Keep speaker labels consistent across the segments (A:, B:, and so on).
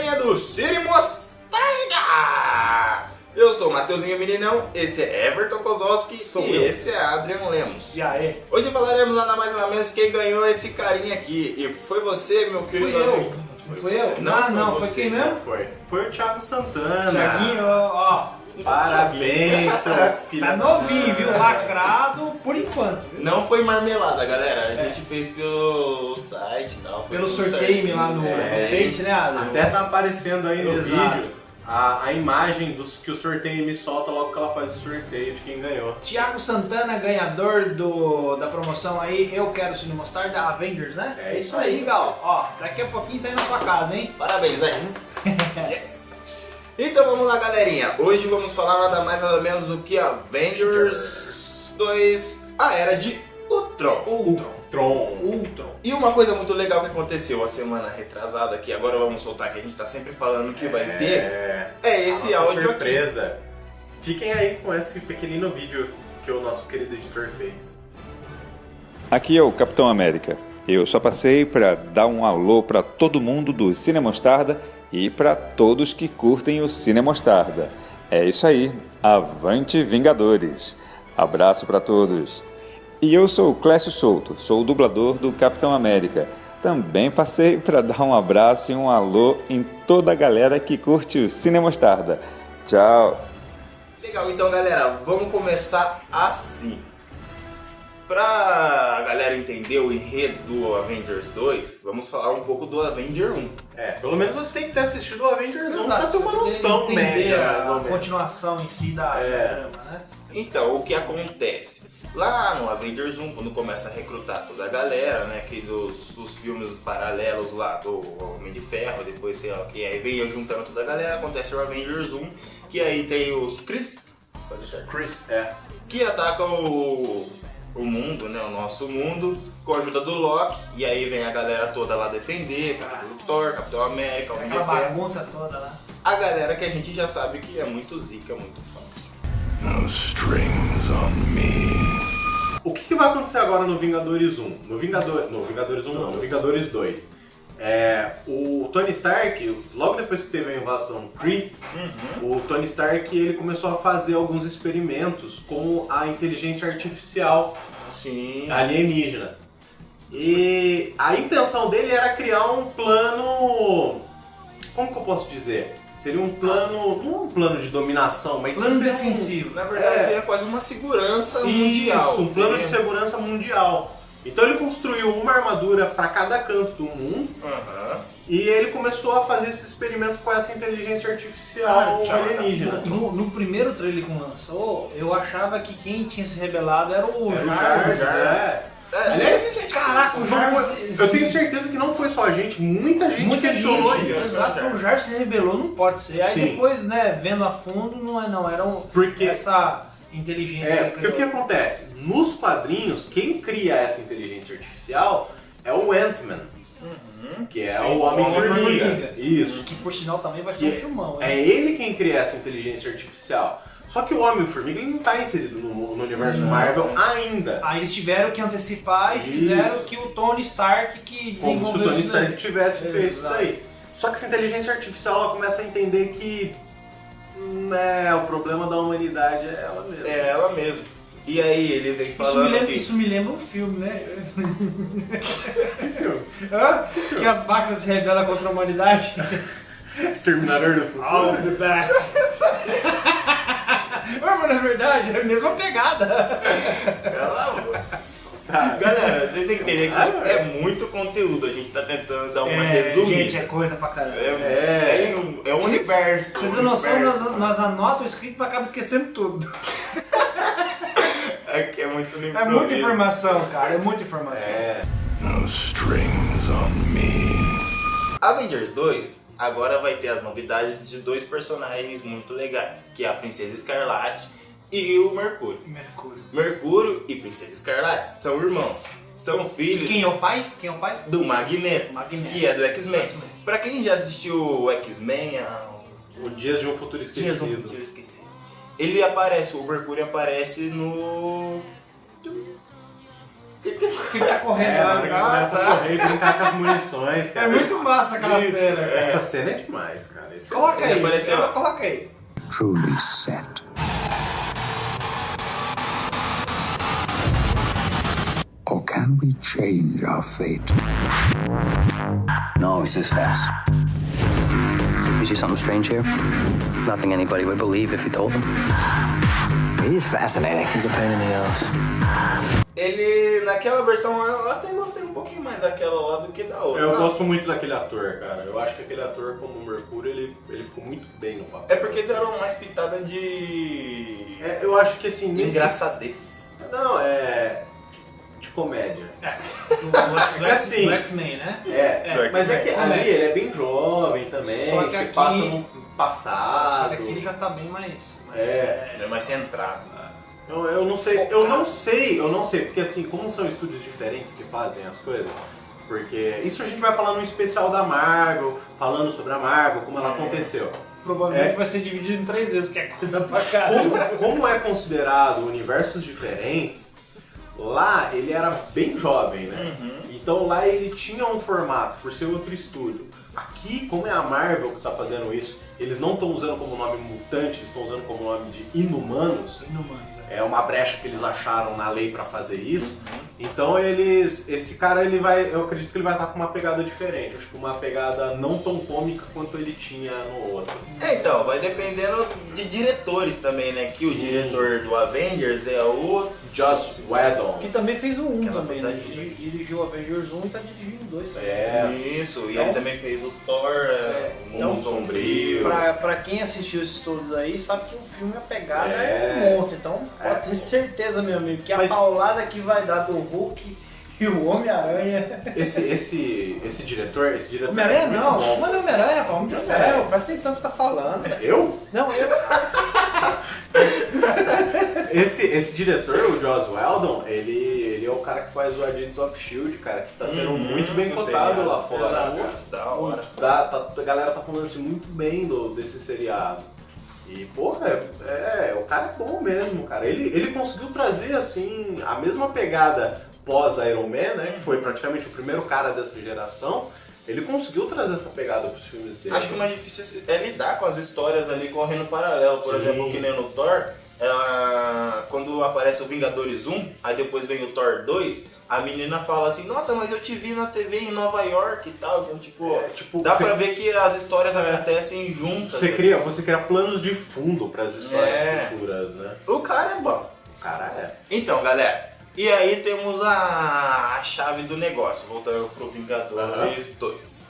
A: galerinha do Cine Mostarda! Eu sou o Mateuzinho Meninão, esse é Everton Kozowski
B: Sou
A: e
B: eu.
A: esse é Adrian Lemos.
B: E aí?
A: Hoje falaremos nada mais nada menos de quem ganhou esse carinha aqui. E foi você, meu querido
B: Fui eu.
A: amigo.
B: Fui eu?
A: você.
B: Ah, não, foi quem mesmo?
C: Foi. Foi o Thiago Santana.
B: Tiaguinho, ó,
C: Parabéns, seu filho.
B: tá novinho, viu? Lacrado por enquanto, viu?
A: Não foi marmelada, galera. A gente fez pelo site e tal.
B: Pelo sorteio lá no,
A: certinho.
B: no
A: É,
B: Face, né, Adam?
C: Até tá aparecendo aí no
B: Exato.
C: vídeo a, a imagem dos, que o sorteio me solta logo que ela faz o sorteio de quem ganhou.
B: Tiago Santana, ganhador do, da promoção aí, Eu Quero Cine Mostar da Avengers, né?
C: É
B: isso aí, legal. Ó, daqui a pouquinho tá aí na sua casa, hein?
A: Parabéns, né? yes. Então vamos lá, galerinha. Hoje vamos falar nada mais nada menos do que Avengers 2, a Era de Ultron.
B: Ultron.
C: Tron.
B: Ultron.
A: E uma coisa muito legal que aconteceu a semana retrasada, que agora vamos soltar, que a gente tá sempre falando que vai ter,
C: É,
A: é esse
C: a nossa
A: áudio aqui.
C: surpresa. Fiquem aí com esse pequenino vídeo que o nosso querido editor fez.
D: Aqui é o Capitão América. Eu só passei para dar um alô para todo mundo do Cine Mostarda e para todos que curtem o Cine Mostarda. É isso aí. Avante Vingadores. Abraço para todos. E eu sou o Clécio Souto, sou o dublador do Capitão América. Também passei para dar um abraço e um alô em toda a galera que curte o Cine Mostarda. Tchau.
A: Legal, então galera, vamos começar assim. Pra galera entender o enredo do Avengers 2, vamos falar um pouco do Avenger 1.
C: É, pelo menos você tem que ter assistido o Avengers 1 pra ter uma noção média, ou
B: a continuação em si da
C: É.
B: trama, né?
A: Então, o que acontece? Lá no Avengers 1, quando começa a recrutar toda a galera, né, que dos, dos filmes paralelos lá do Homem de Ferro, depois sei lá o que, aí veio juntando toda a galera, acontece o Avengers 1, que aí tem os Chris, pode ser,
C: Chris, é.
A: que atacam o, o mundo, né, o nosso mundo, com a ajuda do Loki, e aí vem a galera toda lá defender, o Thor, Capitão América, de
B: Aquela bagunça toda lá.
A: a galera que a gente já sabe que é muito zica, muito fã.
E: No strings on me.
C: O que, que vai acontecer agora no Vingadores 1? No, Vingador, no Vingadores 1 não, no Vingadores 2. É, o Tony Stark, logo depois que teve a invasão Kree, o Tony Stark ele começou a fazer alguns experimentos com a inteligência artificial
A: Sim,
C: alienígena. E a intenção dele era criar um plano. Como que eu posso dizer? Seria um plano. Não um plano de dominação, mas
B: Plano
C: seria um-
B: defensivo.
A: Na verdade,
C: É.
A: é, quase uma segurança mundial.
C: Isso, um plano de segurança mundial. Então ele construiu uma armadura para cada canto do mundo
A: Aham.
C: e ele começou a fazer esse experimento com essa inteligência artificial
A: Ah,
C: alienígena.
B: No, no primeiro trailer que lançou, eu achava que quem tinha se rebelado era o
C: o
B: Jarvis.
C: É.
A: É,
C: Aliás,
A: gente,
B: Caraca, o Jarvis.
C: foi- eu tenho certeza que não foi só a gente, muita gente
B: Muita
C: questionou
B: gente,
C: isso.
B: Exato, o Jarvis se rebelou, não pode ser. Aí
C: Sim.
B: depois, né, vendo a fundo, não é não, era um,
C: Porque
B: essa inteligência.
C: É,
B: que
C: porque o que acontece? Nos quadrinhos, quem cria essa inteligência artificial é o Ant-Man, que é
A: Sim,
C: o Homem-Formiga. Isso.
B: Que por sinal também vai ser um
C: Que
B: filmão,
C: É ele quem cria essa inteligência artificial. Só que o Homem-Formiga não está inserido no, no universo
A: Não.
C: Marvel ainda.
B: Aí eles tiveram que antecipar e
C: Isso.
B: fizeram que o Tony Stark que
C: Como se o
B: desenvolveu
C: Tony. Stark tivesse feito isso daí. Só que essa inteligência artificial ela começa a entender que né, o problema da humanidade é ela mesma.
A: É ela mesmo. E aí ele vem
B: Isso
A: falando
B: me, lembra,
A: que...
B: isso me lembra um filme, né? Hã? que as vacas se rebelam contra a humanidade.
C: Exterminador do futuro.
B: I'll be back. Mas na verdade é a mesma pegada.
A: Cala boca. Galera, vocês têm que entender que tipo, é muito conteúdo. A gente tá tentando dar uma resumida.
B: Gente, é coisa pra caramba.
A: É, é, é, um- é um universo.
B: Vocês têm noção, nós, nós anotamos o escrito e acaba esquecendo tudo.
A: É que é muito no
B: É muita informação, cara, é muita informação.
C: É.
E: No strings on me.
A: Avengers 2 agora vai ter as novidades de dois personagens muito legais, que é a Princesa Escarlate e o Mercúrio.
B: Mercúrio.
A: Mercúrio e Princesa Escarlate são irmãos, são filhos
B: Quem é o pai? Quem é o pai?
A: do Magneto,
B: Magneto.
A: que é do X-Men. Pra quem já assistiu o X-Men, a-
C: O Dias de um Futuro
A: Dias do
C: Esquecido.
A: Futuro Esquecido. Ele aparece, o Mercúrio aparece no.
B: que ele tá correndo
C: É,
B: lá. Ah,
C: começa a
B: tá.
C: correr e brincar com as munições,
B: É
C: cara.
B: muito massa aquela
C: Isso,
B: cena. cara.
C: Essa cena é demais, cara. Esse
B: Coloca aí,
A: Ele apareceu,
B: coloca aí.
E: Truly set. Can we change our fate?
F: No, he's just fast. You see something strange here? Nothing anybody would believe if you told them. He's fascinating. He's a pain in the ass.
A: Ele, naquela versão, eu até gostei um pouquinho mais daquela lá do que da outra.
C: Eu
A: Não,
C: gosto muito daquele ator, cara. Eu acho que aquele ator, como Mercúrio, ele, ele ficou muito bem no papel.
A: É porque deram mais pitada de...
C: É, eu acho que assim, nesse...
A: engraçadez.
C: Não, é... De comédia.
B: Do, do, do,
C: assim.
B: do X-Men, né?
C: É,
A: É,
C: mas é que
B: comédia.
C: ali ele é bem jovem também,
B: Só que
C: se
B: aqui-
C: passa no
B: Só
C: passado.
B: que aqui ele já tá bem mais. mais
C: É.
A: Ele é mais centrado.
C: Eu, eu não sei, eu não sei, eu não sei, porque assim, como são estúdios diferentes que fazem as coisas, porque isso a gente vai falar num especial da Marvel, falando sobre a Marvel, como ela aconteceu.
B: Provavelmente
C: É.
B: vai ser dividido em três vezes, porque é coisa pra caramba.
C: Como, como é considerado universos diferentes, lá ele era bem jovem, né? Então lá ele tinha um formato, por ser outro estúdio. Aqui, como é a Marvel que tá fazendo isso, eles não estão usando como nome mutante, eles estão usando como nome de inumanos.
B: Inumanos, é.
C: É uma brecha que eles acharam na lei pra fazer isso. Então eles, esse cara ele vai, eu acredito que ele vai estar com uma pegada diferente, acho que uma pegada não tão cômica quanto ele tinha no outro.
A: É, então, vai dependendo de diretores também, né? Que o diretor do Avengers é o...
C: Joss Whedon.
B: Que também fez o 1
A: Aquela
B: também, né? Ele Dirigiu o Avengers 1 e tá dirigindo o 2 também.
C: É.
A: Isso, e
B: Então-
A: ele também fez o Thor, é, o
B: Então,
A: Mundo Sombrio.
B: Pra, pra quem assistiu esses todos aí, sabe que o filme, a pegada é,
C: É.
B: um monstro. Então,
C: É.
B: pode ter certeza, meu amigo, que a
C: Mas-
B: paulada que vai dar do Hulk e o Homem-Aranha.
C: Esse, esse, esse diretor, esse diretor.
B: Homem-Aranha
C: é
B: não,
C: bom.
B: mano, Homem-Aranha, pô, Homem de. Ferro. Presta atenção no que você tá falando.
C: Eu?
B: Não, eu.
C: Esse, esse diretor, o Joss Whedon, ele, ele é o cara que faz o Agents of Shield, cara, que tá sendo
A: Uhum,
C: muito bem cotado lá fora.
A: exato. Da hora.
C: Tá, tá- a galera tá falando assim muito bem do, desse seriado. E, porra, é, é, o cara é bom mesmo, cara. Ele, ele conseguiu trazer, assim, a mesma pegada pós-Iron Man, né? Que foi praticamente o primeiro cara dessa geração. Ele conseguiu trazer essa pegada pros filmes dele.
A: Acho que o mais difícil é lidar com as histórias ali correndo paralelo. Por
C: Sim.
A: exemplo, que nem no Thor, ela- quando aparece o Vingadores 1, aí depois vem o Thor 2, a menina fala assim, nossa, mas eu te vi na TV em Nova York e tal. Então, tipo,
C: É, tipo,
A: dá
C: você-
A: pra ver que as histórias acontecem juntas.
C: Você
A: né?
C: cria, você cria planos de fundo pras histórias
A: É.
C: futuras, né?
A: O cara é bom.
C: O cara é.
A: Então, galera, e aí temos a, a chave do negócio, voltando pro Vingadores 2.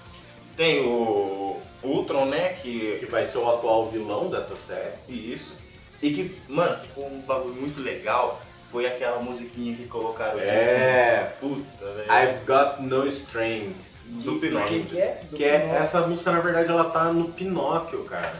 A: Tem o Ultron, né,
C: Que
A: que...
C: vai ser o atual vilão dessa série.
A: Isso. E que, mano, ficou um bagulho muito legal, foi aquela musiquinha que colocaram de
C: É.
A: Puta, velho.
C: I've Got No Strings.
A: Do Pinóquio.
B: que, é? Do
C: Que é,
B: Pinóquio.
C: essa música, na verdade, ela tá no Pinóquio, cara.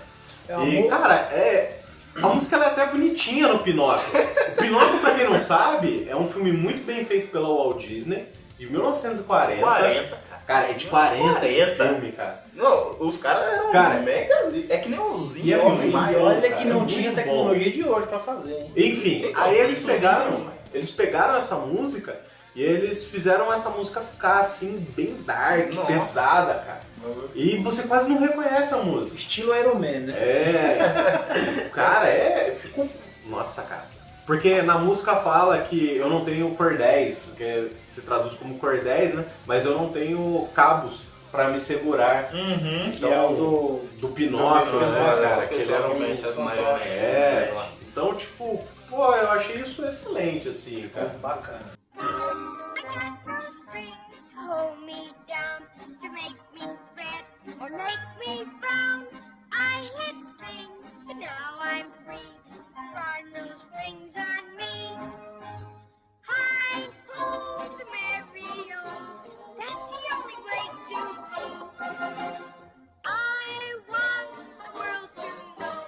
B: É
C: e, cara, é. A música é até bonitinha no Pinóquio. O Pinóquio, pra quem não sabe, é um filme muito bem feito pela Walt Disney, de 1940.
A: 40, cara.
C: É de 40 esse
A: 40.
C: filme, cara.
A: Não, os caras eram
C: Cara,
A: mega... É que nem os
B: E,
A: Zinhos,
B: olha-
A: os
B: e
A: maiores.
B: olha
C: cara,
B: que não
C: é
B: tinha
C: muito
B: tecnologia de hoje pra fazer, hein?
C: Enfim, aí eles pegaram, eles pegaram essa música e eles fizeram essa música ficar assim, bem dark,
A: Nossa.
C: pesada, cara. E você quase não reconhece a música.
B: Estilo Iron Man, né?
C: É. cara, é. Ficou. Nossa, cara. Porque na música fala que eu não tenho cordéis, que se traduz como cordéis, né? Mas eu não tenho cabos pra me segurar.
A: Uhum.
B: Que é o do.
C: Do Pinóquio,
A: Do
C: né,
A: Pinóquio,
C: cara?
A: o
C: Que ele era um.
A: mexe as marionetes
C: É.
A: lá.
C: Então, tipo, pô, eu achei isso excelente, assim, cara.
B: Bacana.
G: Make me or make me frown. I hit strings, now I'm free. No strings on me. Hi ho, the. That's the only way to be. I want the world to know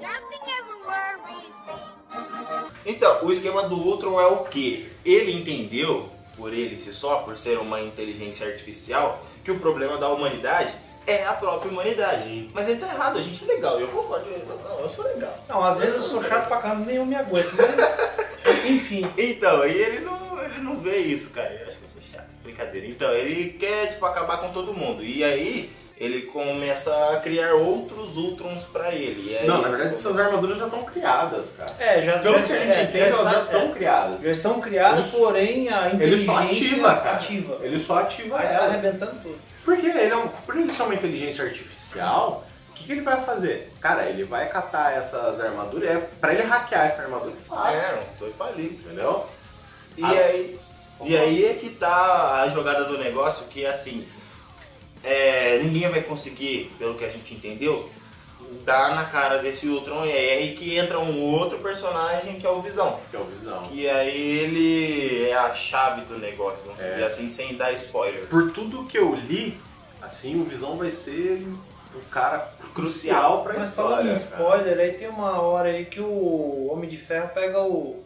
G: nothing ever worries me.
A: Então, o esquema do Ultron é o que? Ele entendeu, por ele si só, por ser uma inteligência artificial, que o problema da humanidade é a própria humanidade. Mas ele tá errado, a gente é legal, eu concordo. eu- Não, eu sou legal.
B: Não, às vezes eu sou chato pra caramba, nem eu me aguento, mas. Enfim.
A: Então, e ele não, ele não vê isso, cara. Eu acho que isso é chato. Brincadeira. Então, ele quer, tipo, acabar com todo mundo. E aí, ele começa a criar outros Ultrons pra ele. E aí,
C: Não, na verdade essas armaduras já estão criadas, cara.
B: É, já
C: Pelo
B: já-
C: que a gente
B: é,
C: entende,
B: já
C: elas já estão
B: é,
C: criadas.
B: já estão criadas,
C: Ele-
B: porém a
C: Ele
B: inteligência
C: só ativa, cara.
B: ativa.
C: Ele só ativa
B: Vai arrebentando tudo.
C: Porque ele é um, por ele ser uma inteligência artificial, o que, que ele vai fazer? Cara, ele vai catar essas armaduras, é, pra ele hackear essa armadura é fácil,
A: É, um dois palitos.
C: entendeu?
A: E
C: Ah.
A: aí, e aí é que tá a jogada do negócio, que assim, é, ninguém vai conseguir, pelo que a gente entendeu, dar na cara desse Ultron e é aí que entra um outro personagem que é o Visão.
C: Que é o Visão.
A: Que aí ele é a chave do negócio, vamos
C: É.
A: dizer assim, sem dar spoiler.
C: Por tudo que eu li, assim, o Visão vai ser um cara crucial pra
B: Mas falando
C: história.
B: em
C: cara.
B: spoiler, aí tem uma hora aí que o Homem de Ferro pega o.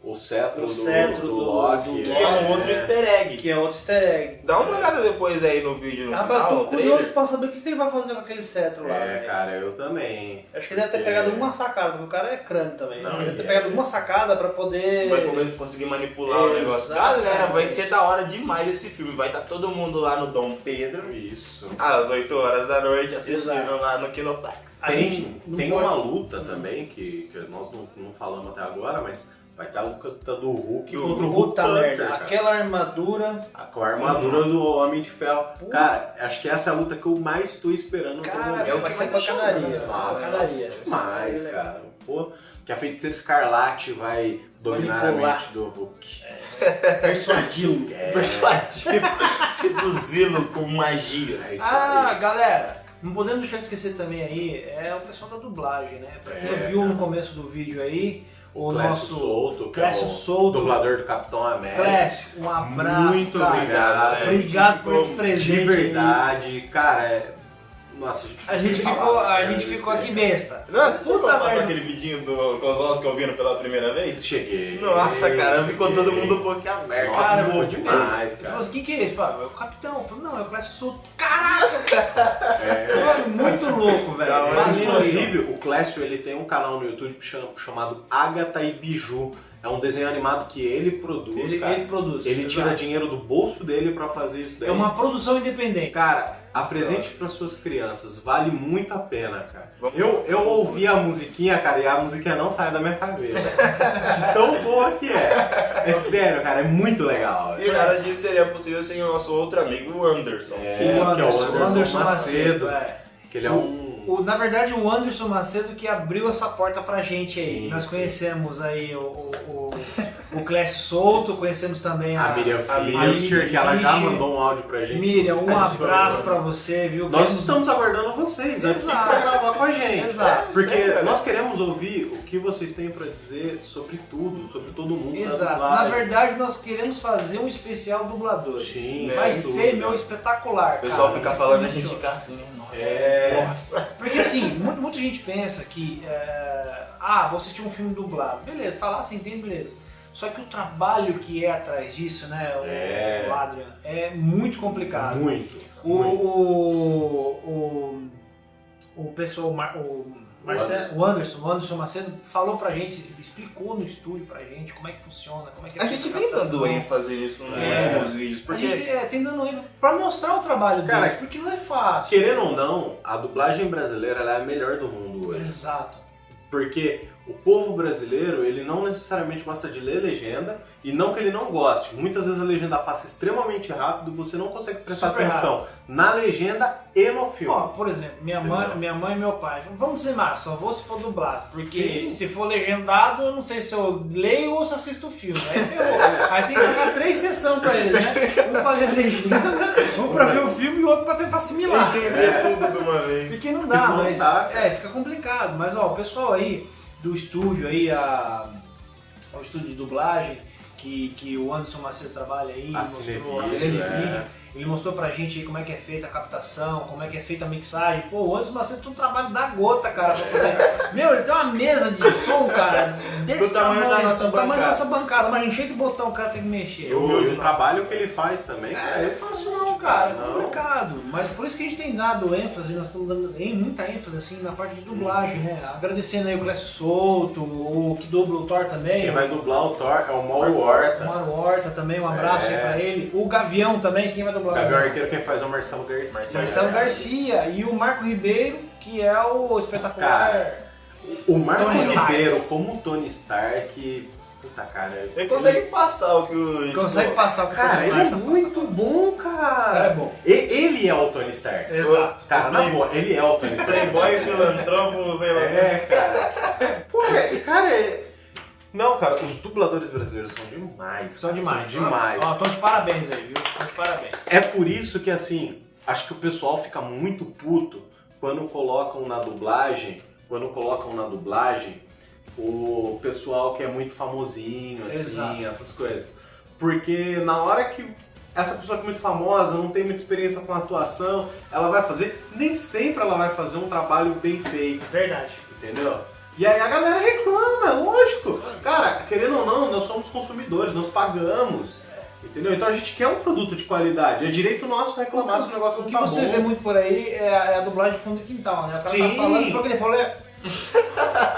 C: O cetro,
B: O
C: do,
B: cetro
C: do
B: do-
C: Loki.
B: do-
A: Que é um outro easter egg.
B: que é outro easter egg.
A: Dá uma olhada depois aí no vídeo no
B: eu
A: final,
B: tô curioso pra saber o que, que ele vai fazer com aquele cetro lá.
C: É,
B: velho.
C: cara, eu também.
B: Acho que ele deve ter pegado alguma sacada, porque o cara é crânio também.
A: Não,
B: ele deve ter
A: ele
B: pegado
A: é.
B: alguma sacada pra poder.
A: Vai poder conseguir manipular o negócio. Galera, vai ser da hora demais esse filme. Vai estar todo mundo lá no Dom Pedro,
C: Isso.
A: às 8 horas da noite, assistindo
B: Exato.
A: lá no Kinoplex.
B: A
C: Tem, tem uma luta também que, que nós não, não falamos até agora, mas vai estar a luta do Hulk
A: Do
C: contra o
B: Puta
C: Hulkbuster,
B: merda, aquela armadura.
C: Com a armadura do Homem de Ferro. Cara, acho que essa é a luta que eu mais tô esperando o
B: Cara,
C: momento.
A: é o que vai
B: ser
C: Nossa,
B: pancadaria.
C: demais,
B: Vai ser
C: cara. Pô, que a feiticeira escarlate vai dominar a mente do Hulk.
B: Persuadi-lo.
C: É.
A: Persuadido, seduzi-lo com magia.
C: É
B: Ah,
C: aí.
B: galera, não podemos deixar de esquecer também aí, é o pessoal da dublagem, né? Pra quem
C: É,
B: viu
C: cara.
B: no começo do vídeo aí, o
C: Clécio
B: nosso
C: Souto, que
B: Clécio
C: é o
B: Souto.
C: dublador do Capitão América.
B: Clécio, um abraço.
C: Muito
B: cara.
C: obrigado.
B: Obrigado por esse
C: De
B: presente. aí.
C: verdade, cara, é... Nossa, a gente,
B: A gente
C: não
B: ficou,
C: fala,
B: a
C: cara,
B: gente
C: isso
B: ficou
C: é-
B: aqui besta.
A: Não, você
B: Puta
A: passar
B: merda.
A: aquele vidinho do Kozlowski ouvindo pela primeira vez?
C: Cheguei.
A: Nossa, cara, ficou todo mundo boca aberta.
C: Nossa,
B: Cara,
C: ficou
B: eu-
C: demais,
B: Ele falou
C: cara.
B: assim, o que que é isso? Eu falei, é o capitão. Eu falei, não, é o Clécio Souto. Caraca! Mano, muito louco, velho. Valeu aí.
C: Inclusive, o Clécio ele tem um canal no YouTube cham- chamado Agatha e Biju. É um desenho animado que ele produz,
B: Ele,
C: cara.
B: ele produz.
C: Ele
B: exato.
C: tira dinheiro do bolso dele pra fazer isso daí.
B: É uma produção independente.
C: Cara, apresente para suas crianças, vale muito a pena, cara.
A: Vamos
C: Eu, eu ouvi a musiquinha, cara, e a musiquinha não sai da minha cabeça. De tão boa que é. É sério, cara, é muito legal.
A: E nada disso seria possível sem o nosso outro amigo, o Anderson.
C: É,
B: o
C: que é o
B: Anderson,
C: Anderson Macedo.
B: é.
C: Que ele é um.
B: O- na verdade, o Anderson Macedo que abriu essa porta pra gente aí.
C: Sim,
B: Nós
C: sim.
B: conhecemos aí o, o, o, Clécio Souto, conhecemos também a,
C: A Miriam
B: a
C: Fischer, que ela já
B: Fischer.
C: mandou um áudio pra gente.
B: Miriam, um abraço pra você, viu?
C: Nós
B: Queremos-
C: estamos aguardando vocês pra gravar com a gente.
B: Exato.
C: Porque
A: É,
C: nós queremos ouvir o que vocês têm pra dizer sobre tudo, sobre todo mundo.
B: Exato. Na verdade, nós queremos fazer um especial dublador.
C: Sim,
B: Vai ser
C: dúvida.
B: meu espetacular.
A: O pessoal
B: cara.
A: fica falando, a gente
B: show.
A: fica assim, né? Nossa.
C: É.
A: Nossa.
B: Porque assim, mu- muita gente pensa que, é, ah, vou assistir um filme dublado. Beleza, tá lá, você entende, beleza. Só que o trabalho que é atrás disso, né, o,
C: É.
B: Adrian, é muito complicado.
C: Muito.
B: O,
C: muito.
B: o, o, o pessoal, o, Mar- o, Marcelo, o Anderson, o Anderson Macedo falou pra gente, explicou no estúdio pra gente como é que funciona, como é que é
A: A gente vem dando ênfase nisso nos
C: É.
A: últimos vídeos,
B: A
A: porque
B: gente é, tem dando ênfase pra mostrar o trabalho
C: Cara,
B: deles, porque não é fácil.
C: Querendo ou não, a dublagem brasileira é a melhor do mundo hoje.
B: Exato.
C: Porque o povo brasileiro, ele não necessariamente gosta de ler legenda, e não que ele não goste. Muitas vezes a legenda passa extremamente rápido você não consegue prestar
B: Super
C: atenção na legenda e no filme.
B: Ó, por exemplo, minha mãe, minha mãe e meu pai, vamos dizer mais, só vou se for dublado, porque
C: Sim.
B: se for legendado, eu não sei se eu leio ou se assisto o filme. Aí ferrou. Aí tem que pagar três sessões pra eles, né? Um pra ler a legenda, um pra ver o filme e outro pra tentar assimilar.
A: entender tudo de uma vez.
B: Porque não dá,
C: Não
B: mas.
C: dá,
B: é, fica complicado. Mas ó, o pessoal aí do estúdio aí, a, o estúdio de dublagem, que, que o Anderson Macedo trabalha aí,
C: A
B: mostrou
C: Cinevídeo,
B: a Cinevídeo,
C: é.
B: Ele mostrou pra gente aí como é que é feita a captação, como é que é feita a mixagem. Pô, o Anderson Macedo tem um trabalho da gota, cara. pra poder- Meu, ele tem uma mesa de som, cara, desse
A: Do tamanho da nossa
B: do tamanho da
A: bancada.
B: nossa bancada, mas encher de botão o cara tem que mexer.
C: E o, o trabalho que ele faz também, cara, é fácil não,
B: cara, é
C: Não.
B: complicado. Mas por isso que a gente tem dado ênfase, nós estamos dando em muita ênfase assim na parte de dublagem, né? Agradecendo aí o Clécio Souto, o que dubla o Thor também.
C: Quem
B: o-
C: vai dublar o Thor é o Mauro
B: O
C: Horta.
B: Mário Horta também, um abraço
C: É.
B: aí pra ele. O Gavião também, quem vai
C: O
B: dublar?
C: Gavião Arqueiro quem faz é o Marcelo Garcia.
B: Marcelo Garcia. E o Marco Ribeiro, que é o espetacular.
C: Cara, O Marco
B: Tony Stark.
C: Ribeiro, como o Tony Stark. Puta cara.
A: Ele consegue passar o que o. tipo,
B: consegue passar o que o
C: Cara, ele é
B: tá
C: muito bom, cara.
B: Cara, é bom.
C: E- Ele é o Tony Stark.
B: Exato.
C: Cara, na boa, ele é o Tony Stark.
A: Playboy, filantropo, sei lá.
C: É, cara. Pô, é- cara, é... Não, cara, os dubladores brasileiros são demais.
B: São demais.
C: São demais.
B: Ó, tô de parabéns aí, viu? Tô de parabéns.
C: É por isso que, assim, acho que o pessoal fica muito puto quando colocam na dublagem, quando colocam na dublagem o pessoal que é muito famosinho, assim,
B: Exato.
C: essas coisas. Porque na hora que essa pessoa que é muito famosa, não tem muita experiência com atuação, ela vai fazer, nem sempre ela vai fazer um trabalho bem feito.
B: Verdade.
C: Entendeu? E aí a galera reclama, é lógico. Cara, querendo ou não, nós somos consumidores, nós pagamos. Entendeu? Então a gente quer um produto de qualidade. É direito nosso reclamar se o negócio
B: O
C: não
B: que
C: tá
B: você
C: bom.
B: vê muito por aí é a, é a dublagem de fundo de quintal, né? O cara
C: Sim.
B: tá falando, porque ele falou é.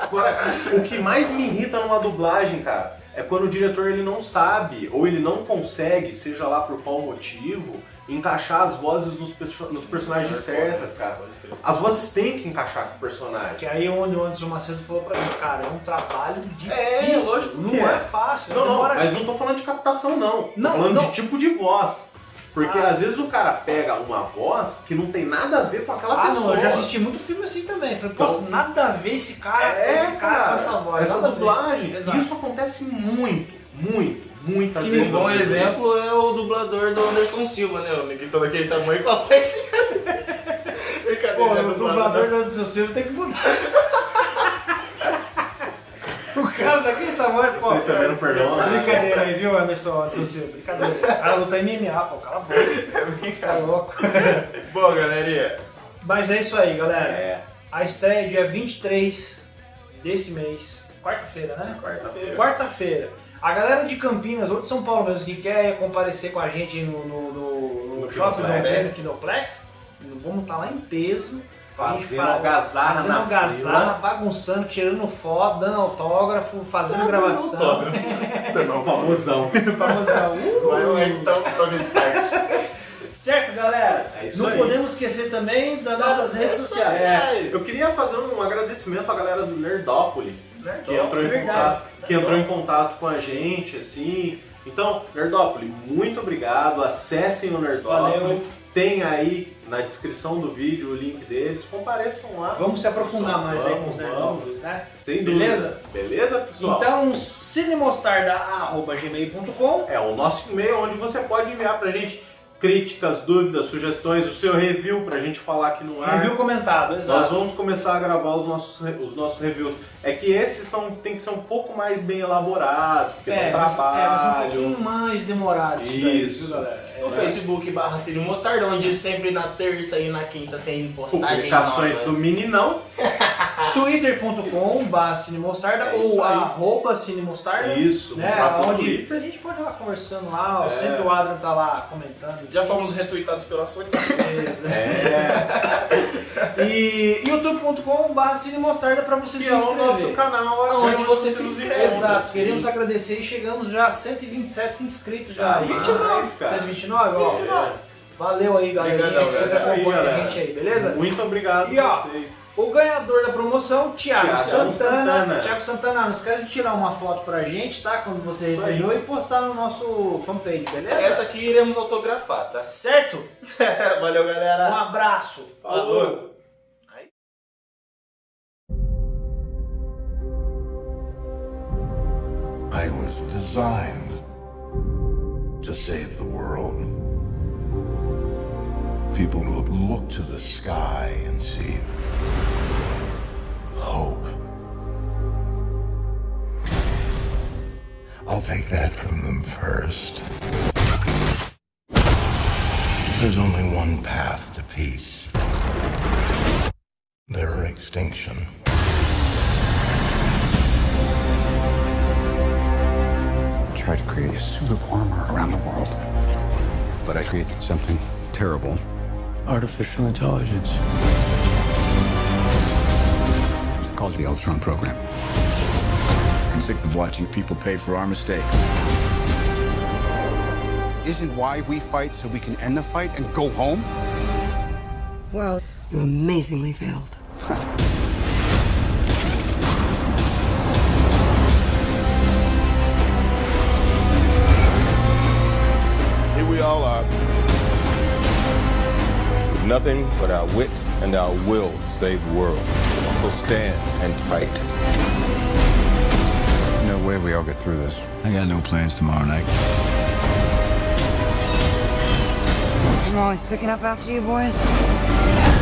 C: Agora, o que mais me irrita numa dublagem, cara, é quando o diretor ele não sabe ou ele não consegue, seja lá por qual motivo, encaixar as vozes nos, perso- nos personagens certas, cara. As vozes têm que encaixar com o personagem.
B: Que aí é onde o Anderson Macedo falou pra mim, cara, é um trabalho difícil.
C: É, lógico
B: Não
C: que
B: é,
C: é.
B: fácil.
C: Não, não, mas não tô falando de captação, não. Tô
B: Não,
C: falando
B: não.
C: de tipo de voz. Porque
B: Ah.
C: às vezes o cara pega uma voz que não tem nada a ver com aquela
B: Ah,
C: pessoa.
B: não, eu já assisti muito filme assim também. Falei,
C: Então-
B: poxa, nada a ver esse cara,
C: É,
B: esse cara, com essa voz.
C: essa dublagem. Isso acontece muito, muito, muitas
A: Que
C: vezes.
A: um bom exemplo é o dublador do Anderson Silva, né? O negrito daquele tamanho com a. Brincadeira,
B: Pô,
A: né?
B: o dublador do Anderson Silva tem que mudar. o cara daquele tamanho, pô.
C: Vocês também não perdoam nada.
B: Brincadeira aí, viu, Anderson, Anderson Silva? Brincadeira. O cara luta MMA, pô, cala a boca. Tá louco.
A: Bom, galerinha.
B: Mas é isso aí, galera.
C: É,
B: A estreia é dia 23 desse mês. Quarta-feira, né?
C: quarta-feira.
B: Quarta-feira. A galera de Campinas, ou de São Paulo mesmo, que quer comparecer com a gente no, no, no, no
C: No
B: shopping do
C: Kinoplex.
B: Vamos estar lá em peso.
C: Fazendo
B: fala-
C: algazarra
B: Fazendo
C: na
B: algazarra, bagunçando, tirando foto, dando autógrafo, fazendo gravação.
C: Também famosão.
B: Famosão. Uh!
A: Vai então Tony Stark.
B: Certo, galera?
C: É isso
B: Não
C: aí.
B: podemos esquecer também das nossas redes sociais.
C: É, eu queria fazer um agradecimento à galera do Nerdópolis, que entrou, em contato, que entrou em contato com a gente, assim. Então, Nerdópolis, muito obrigado. Acessem o Nerdópolis.
B: Valeu.
C: Tem aí na descrição do vídeo o link deles. Compareçam lá.
B: Vamos se aprofundar
C: Pessoal,
B: mais aí com os
C: vamos,
B: Nerdópolis, né?
C: Sem dúvida.
B: Beleza?
C: Beleza, pessoal?
B: Então, cinemostarda.gmail.com
C: É o nosso e-mail onde você pode enviar pra gente críticas, dúvidas, sugestões, o seu review pra gente falar aqui no ar.
B: Review comentado,
C: Nós
B: exato.
C: vamos começar a gravar os nossos, os nossos reviews. É que esses são, tem que ser um pouco mais bem elaborados, porque
B: É,
C: dá
B: é, vai ser um
C: trabalho.
B: pouquinho mais demorado isso, daí, galera? É,
A: No Facebook barra Cine Mostarda, onde sempre na terça e na quinta tem postagens
C: Publicações
A: novas.
C: do Meninão.
B: twitter.com cinemostarda
C: É isso
B: ou
C: aí.
B: arroba cinemostarda.
C: Isso,
B: né? Onde a gente pode ir lá conversando lá,
C: É.
B: sempre o Adrian tá lá comentando.
A: Já
B: assim.
A: fomos retuitados pela Sony.
B: Beleza.
C: É,
B: E youtube.com barra cinemostarda pra você
C: que
B: se
C: é o
B: inscrever.
C: nosso canal.
A: Onde
C: onde
A: você se inscreve.
B: Exato, queremos agradecer e chegamos já a 127 inscritos já.
C: Ah,
B: aí.
C: 29, cara.
B: 129, ó.
C: 29.
B: Valeu aí, galerinha,
A: Obrigadão,
B: que sempre
C: galera.
B: acompanha
C: Isso aí,
B: a
C: galera.
B: gente aí, beleza?
C: Muito obrigado
B: E, ó,
C: a vocês.
B: O ganhador da promoção, Thiago,
C: Thiago
B: Santana.
C: Santana.
B: Thiago Santana, não esquece de tirar uma foto pra gente, tá? Quando você
C: Isso aí.
B: recebeu e postar no nosso fanpage, beleza?
A: Essa aqui iremos autografar, tá?
B: Certo?
A: Valeu,
B: Um
A: galera.
B: abraço.
A: Falou.
E: I was designed to save the world. People will look to the sky and see I'll take that from them first. There's only one path to peace. Their extinction.
H: tried to create a suit of armor around the world. But I created something
I: terrible. Artificial intelligence. It's called the Ultron program.
H: I'm sick of watching people pay for our mistakes.
I: Isn't why we fight so we can end the fight and go home?
E: Well, you amazingly failed.
J: Here we all are, with nothing but our wit and our will to save the world. So stand and fight.
I: No way we all get through this. I got no plans tomorrow night.
E: I'm always picking up after you boys.